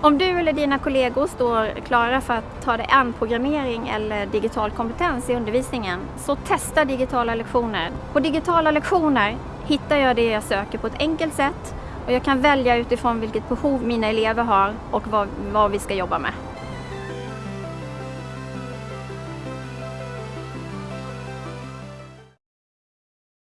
Om du eller dina kollegor står klara för att ta dig an programmering eller digital kompetens i undervisningen, så testa digitala lektioner. På digitala lektioner hittar jag det jag söker på ett enkelt sätt och jag kan välja utifrån vilket behov mina elever har och vad, vad vi ska jobba med.